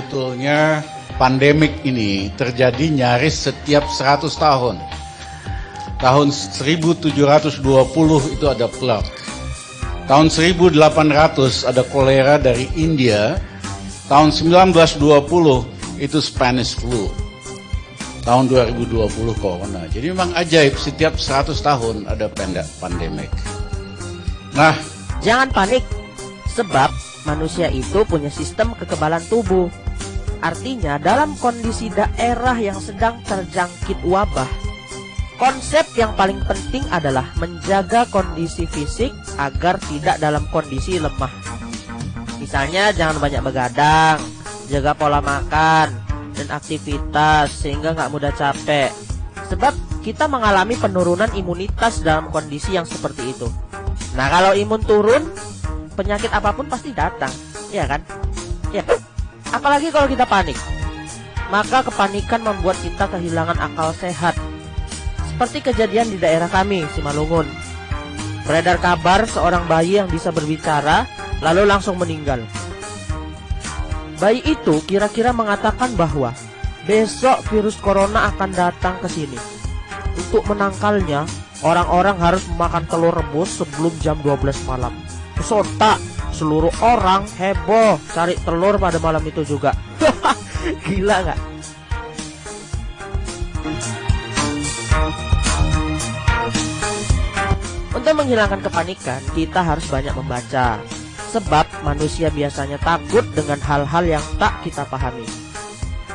sebetulnya pandemik ini terjadi nyaris setiap 100 tahun. Tahun 1720 itu ada plague. Tahun 1800 ada kolera dari India. Tahun 1920 itu Spanish flu. Tahun 2020 corona. Jadi memang ajaib setiap 100 tahun ada pendek pandemik. Nah, jangan panik sebab manusia itu punya sistem kekebalan tubuh. Artinya dalam kondisi daerah yang sedang terjangkit wabah, konsep yang paling penting adalah menjaga kondisi fisik agar tidak dalam kondisi lemah. Misalnya jangan banyak begadang, jaga pola makan dan aktivitas sehingga nggak mudah capek. Sebab kita mengalami penurunan imunitas dalam kondisi yang seperti itu. Nah kalau imun turun, penyakit apa pun pasti datang, ya kan? Ya. Apalagi kalau kita panik. Maka kepanikan membuat kita kehilangan akal sehat. Seperti kejadian di daerah kami, Simalungun. Beredar kabar seorang bayi yang bisa berbicara lalu langsung meninggal. Bayi itu kira-kira mengatakan bahwa besok virus corona akan datang ke sini. Untuk menangkalnya, orang-orang harus memakan telur rebus sebelum jam 12 malam. Sontak seluruh orang heboh cari telur pada malam itu juga. Gila nggak? Untuk menghilangkan kepanikan, kita harus banyak membaca. Sebab manusia biasanya takut dengan hal-hal yang tak kita pahami.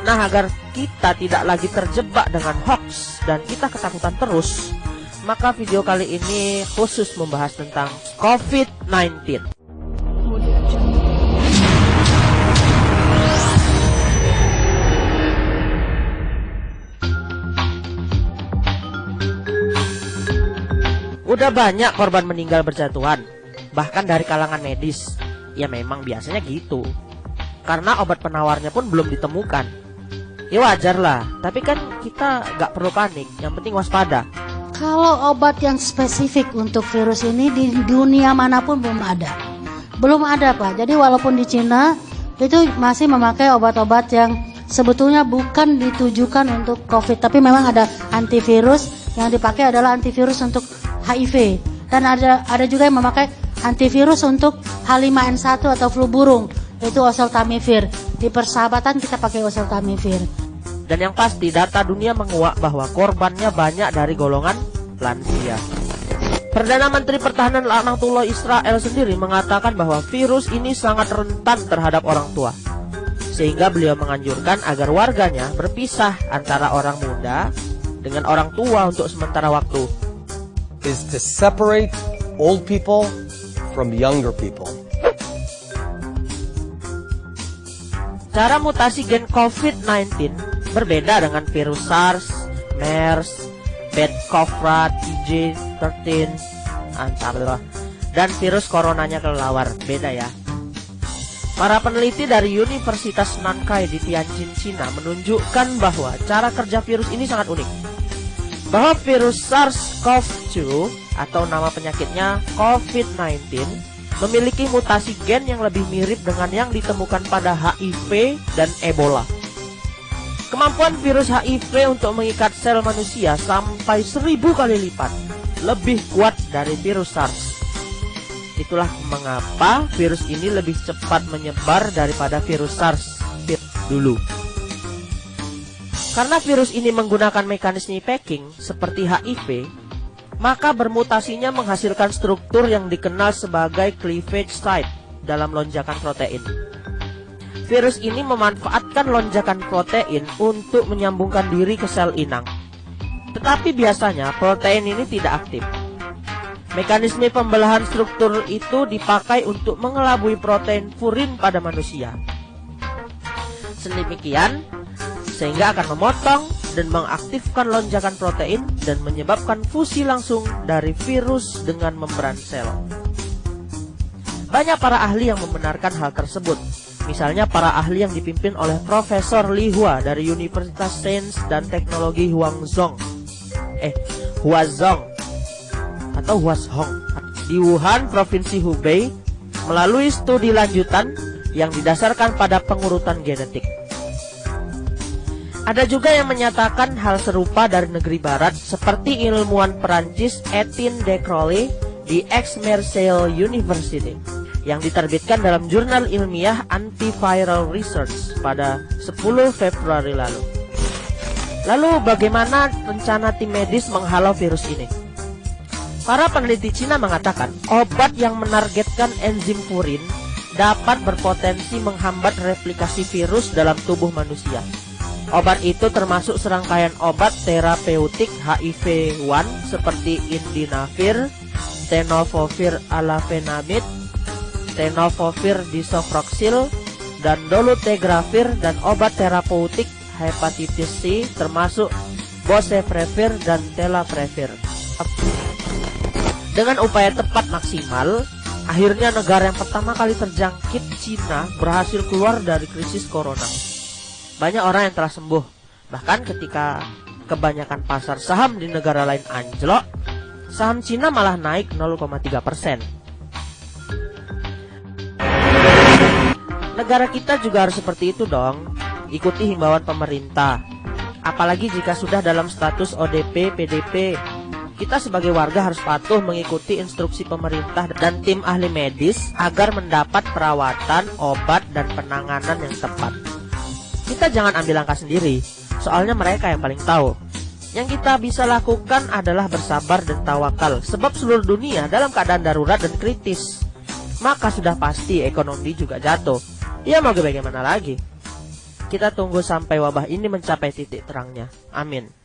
Nah, agar kita tidak lagi terjebak dengan hoax dan kita ketakutan terus, maka video kali ini khusus membahas tentang COVID-19. Udah banyak korban meninggal berjatuhan, bahkan dari kalangan medis. Ya memang biasanya gitu. Karena obat penawarnya pun belum ditemukan. Ya wajar lah, tapi kan kita gak perlu panik, yang penting waspada. Kalau obat yang spesifik untuk virus ini di dunia mana pun belum ada. Belum ada Pak, jadi walaupun di Cina itu masih memakai obat-obat yang sebetulnya bukan ditujukan untuk COVID, tapi memang ada antivirus yang dipakai adalah antivirus untuk HIV dan ada ada juga yang memakai antivirus untuk H5N1 atau flu burung itu oseltamivir. Di persahabatan kita pakai oseltamivir. Dan yang pasti data dunia menguak bahwa korbannya banyak dari golongan lansia. Perdana Menteri Pertahanan Laknatullah Israel sendiri mengatakan bahwa virus ini sangat rentan terhadap orang tua. Sehingga beliau menganjurkan agar warganya berpisah antara orang muda dengan orang tua untuk sementara waktu is to separate old people from younger people. Cara mutasi gen COVID-19 berbeda dengan virus SARS, MERS, bed covra TJ13, dan virus coronanya kelelawar. Beda ya. Para peneliti dari Universitas Nankai di Tianjin, Cina menunjukkan bahwa cara kerja virus ini sangat unik bahwa virus SARS-CoV-2 atau nama penyakitnya COVID-19 memiliki mutasi gen yang lebih mirip dengan yang ditemukan pada HIV dan Ebola. Kemampuan virus HIV untuk mengikat sel manusia sampai seribu kali lipat lebih kuat dari virus SARS. Itulah mengapa virus ini lebih cepat menyebar daripada virus SARS dulu. Karena virus ini menggunakan mekanisme packing seperti HIV, maka bermutasinya menghasilkan struktur yang dikenal sebagai cleavage site dalam lonjakan protein. Virus ini memanfaatkan lonjakan protein untuk menyambungkan diri ke sel inang. Tetapi biasanya protein ini tidak aktif. Mekanisme pembelahan struktur itu dipakai untuk mengelabui protein furin pada manusia. Sedemikian, sehingga akan memotong dan mengaktifkan lonjakan protein dan menyebabkan fusi langsung dari virus dengan membran sel. Banyak para ahli yang membenarkan hal tersebut. Misalnya para ahli yang dipimpin oleh Profesor Li Hua dari Universitas Sains dan Teknologi Huangzhong. Eh, Huazhong atau Huazhong di Wuhan, Provinsi Hubei melalui studi lanjutan yang didasarkan pada pengurutan genetik. Ada juga yang menyatakan hal serupa dari negeri barat seperti ilmuwan Perancis Etienne de Crowley di Aix-Marseille University yang diterbitkan dalam jurnal ilmiah Antiviral Research pada 10 Februari lalu. Lalu bagaimana rencana tim medis menghalau virus ini? Para peneliti Cina mengatakan obat yang menargetkan enzim furin dapat berpotensi menghambat replikasi virus dalam tubuh manusia. Obat itu termasuk serangkaian obat terapeutik HIV-1 seperti indinavir, tenofovir alafenamid, tenofovir disoproxil, dan dolutegravir dan obat terapeutik hepatitis C termasuk boceprevir dan telaprevir. Dengan upaya tepat maksimal, akhirnya negara yang pertama kali terjangkit Cina berhasil keluar dari krisis corona. Banyak orang yang telah sembuh, bahkan ketika kebanyakan pasar saham di negara lain anjlok, saham Cina malah naik 0,3 persen. Negara kita juga harus seperti itu dong, ikuti himbauan pemerintah. Apalagi jika sudah dalam status ODP, PDP, kita sebagai warga harus patuh mengikuti instruksi pemerintah dan tim ahli medis agar mendapat perawatan, obat, dan penanganan yang tepat. Kita jangan ambil langkah sendiri, soalnya mereka yang paling tahu. Yang kita bisa lakukan adalah bersabar dan tawakal, sebab seluruh dunia dalam keadaan darurat dan kritis. Maka sudah pasti ekonomi juga jatuh. Ya mau bagaimana lagi? Kita tunggu sampai wabah ini mencapai titik terangnya. Amin.